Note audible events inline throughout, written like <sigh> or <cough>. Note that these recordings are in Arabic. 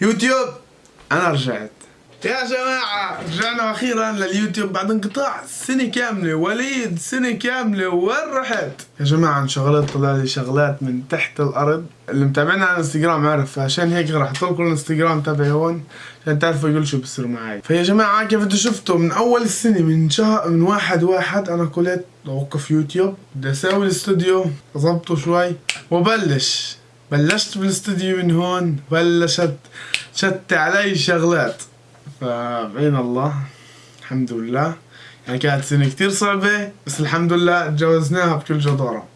يوتيوب. أنا رجعت. يا جماعة رجعنا أخيرا لليوتيوب بعد انقطاع سنة كاملة. وليد سنة كاملة. وين رحت؟ يا جماعة انشغلت طلع لي شغلات من تحت الأرض. اللي متابعنا على الانستغرام عارف عشان هيك راح أحط لكم الانستغرام تبعي هون عشان تعرفوا كل شو بصير معي فيا جماعة كيف أنتم شفتوا؟ من أول السنة من شهر من واحد واحد أنا قلت أوقف يوتيوب. بدي أسوي الاستوديو أظبطه شوي وبلش. بلشت بالاستوديو من هون بلشت شت علي شغلات. فبعين الله الحمد لله. يعني كانت سنة كتير صعبة بس الحمد لله تجاوزناها بكل جدارة.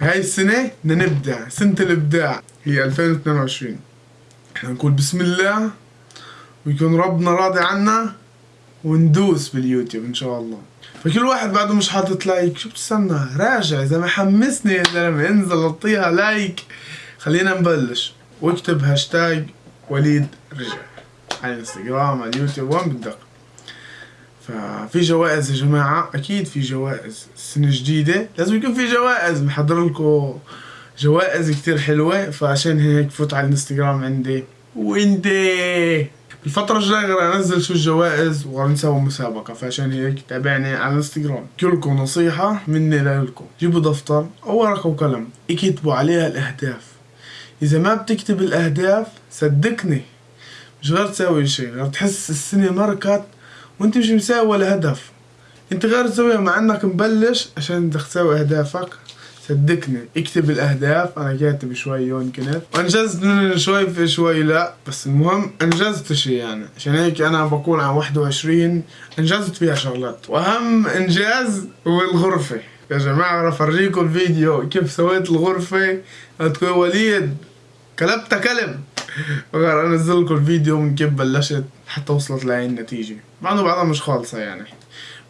بهاي السنة بدنا نبدع سنة الإبداع هي 2022 إحنا نقول بسم الله ويكون ربنا راضي عنا وندوس باليوتيوب إن شاء الله. فكل واحد بعده مش حاطط like شو بتستنى راجع إذا ما حمسني يا زلمه انزل أعطيها like خلينا نبلش. واكتب هاشتاج وليد رجع. على الانستغرام على اليوتيوب وين بدك. ففي جوائز يا جماعة أكيد في جوائز. السنة الجديدة لازم يكون في جوائز. محضر لكم جوائز كتير حلوة. فعشان هيك فوت على الانستغرام عندي. وانت الفترة الجاية غير أنزل شو الجوائز ونسوي مسابقة. فعشان هيك تابعني على الانستغرام. كلكم نصيحة مني لكم. جيبوا دفتر أو ورقة وقلم. اكتبوا عليها الأهداف. إذا ما بتكتب الأهداف صدقني مش غير تسوي شيء. غير تحس السنة مركت وأنت مش مساوي ولا هدف. أنت غير تسويها مع إنك مبلش عشان بدك تسوي أهدافك. صدقني اكتب الأهداف. أنا كاتب شوي هون كنت. وانجزت من شوي في شوي لا بس المهم أنجزت شيء يعني. عشان هيك أنا بكون على 21 أنجزت فيها شغلات. وأهم إنجاز هو الغرفة. يا جماعة راح أفرجيكم الفيديو كيف سويت الغرفة. هتكون وليد. كلبتها كلب. وغير انزل لكم الفيديو من كيف بلشت حتى وصلت لهي النتيجة. مع إنه بعدها مش خالصة يعني.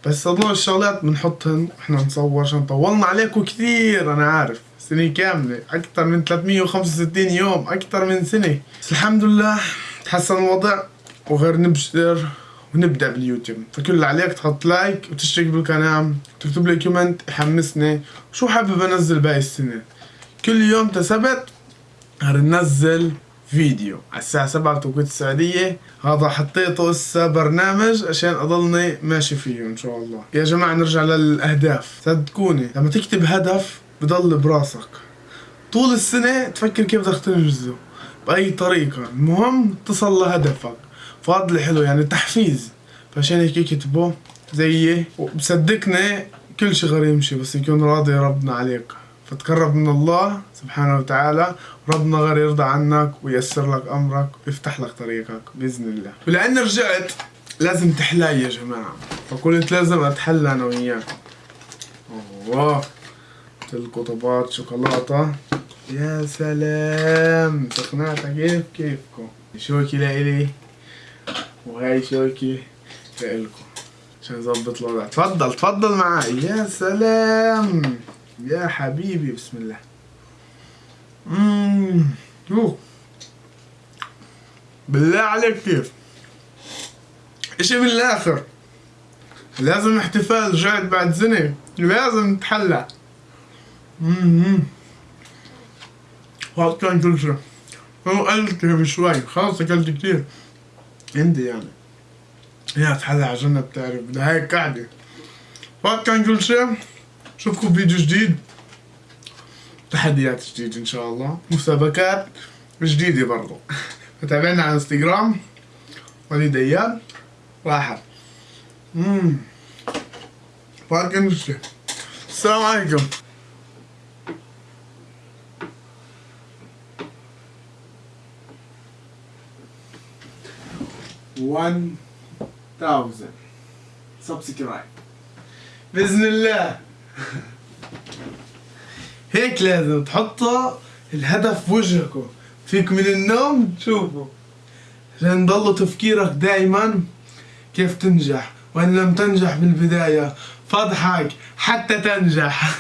بس هدول الشغلات بنحطهن وإحنا نصور عشان طولنا عليكم كثير أنا عارف. سنة كاملة. أكثر من 365 يوم. أكثر من سنة. بس الحمد لله تحسن الوضع وغير نبشر. ونبدأ باليوتيوب. فكل اللي عليك تحط like وتشترك بالقناة وتكتب لي comment يحمسني. شو حابب أنزل باقي السنة؟ كل يوم سبت ننزل فيديو. على الساعة سبعة بتوقيت السعودية. هذا حطيته هسه برنامج عشان أضلني ماشي فيه إن شاء الله. يا جماعة نرجع للأهداف. صدقوني لما تكتب هدف بضل براسك. طول السنة تفكر كيف بدك تنجزه. بأي طريقة. المهم تصل لهدفك. فهذا حلو يعني تحفيز. فعشان هيك يكتبوا زيي وبصدقني كل شي غير يمشي بس يكون راضي ربنا عليك. فتقرب من الله سبحانه وتعالى ربنا غير يرضى عنك وييسر لك أمرك ويفتح لك طريقك بإذن الله. ولاني رجعت لازم تحلاي يا جماعة. فقلت لازم أتحلى أنا وياكم اوه لكم طبات شوكولاتة. يا سلام. سخناتها كيف كيفكم؟ شوكي لإلي وهاي شوكي لإلكم عشان نظبط الوضع. تفضل تفضل معي يا سلام. يا حبيبي بسم الله. مم. بالله عليك كيف؟ اشي من الآخر لازم احتفال رجعت بعد سنة. لازم نتحلى. اممم وقت كان كل شيء. هو اكلت شوي. خلاص أكلت كتير. عندي يعني. تحلى على جنة بتعرف. بدها هيك قاعدة وقت كان كل شيء اشوفكم فيديو جديد. تحديات جديدة إن شاء الله. مسابقات جديدة برضو. فتابعنا على إنستغرام. وليد أياد. واحد. امم فرق الشيء السلام عليكم. One thousand. Subscribe. بإذن الله. <laughs> هيك لازم تحطوا الهدف في وجهكم. فيك من النوم تشوفوا. عشان ضل تفكيرك دائما كيف تنجح. وإن لم تنجح بالبداية فاضحك حتى تنجح. <laughs>